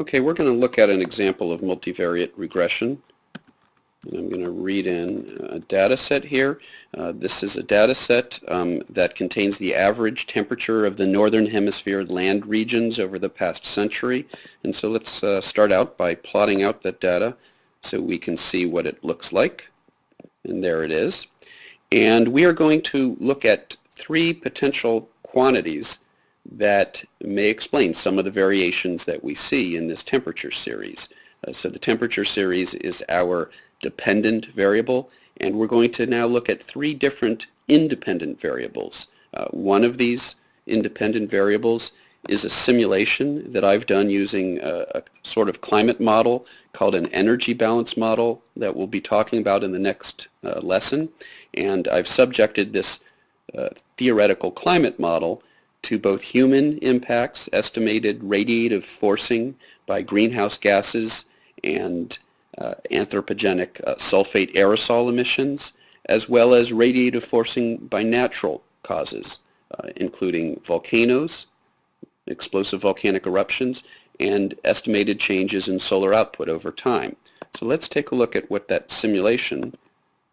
Okay, we're going to look at an example of multivariate regression. And I'm going to read in a data set here. Uh, this is a data set um, that contains the average temperature of the northern hemisphere land regions over the past century. And so let's uh, start out by plotting out that data so we can see what it looks like. And there it is. And we are going to look at three potential quantities that may explain some of the variations that we see in this temperature series. Uh, so the temperature series is our dependent variable, and we're going to now look at three different independent variables. Uh, one of these independent variables is a simulation that I've done using a, a, sort of climate model called an energy balance model that we'll be talking about in the next uh, lesson. And I've subjected this uh, theoretical climate model to both human impacts, estimated radiative forcing by greenhouse gases and uh, anthropogenic uh, sulfate aerosol emissions, as well as radiative forcing by natural causes, uh, including volcanoes, explosive volcanic eruptions, and estimated changes in solar output over time. So let's take a look at what that simulation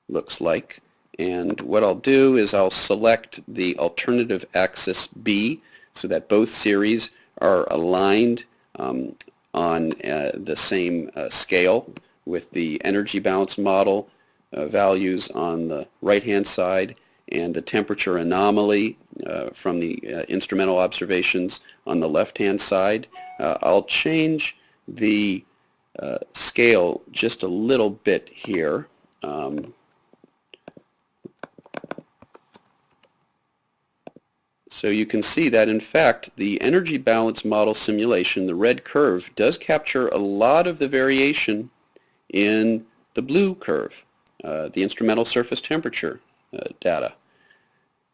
looks like. And what I'll do is I'll select the alternative axis B so that both series are aligned um, on uh, the same uh, scale with the energy balance model uh, values on the right-hand side and the temperature anomaly uh, from the uh, instrumental observations on the left-hand side. Uh, I'll change the scale just a little bit here. Um, So you can see that in fact the energy balance model simulation, the red curve, does capture a lot of the variation in the blue curve, uh, the instrumental surface temperature uh, data.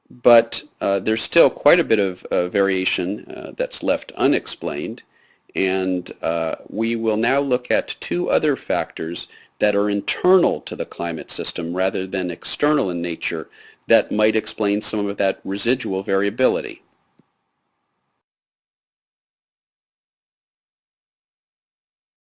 But uh, there's still quite a bit of uh, variation uh, that's left unexplained and uh, we will now look at two other factors that are internal to the climate system rather than external in nature that might explain some of that residual variability.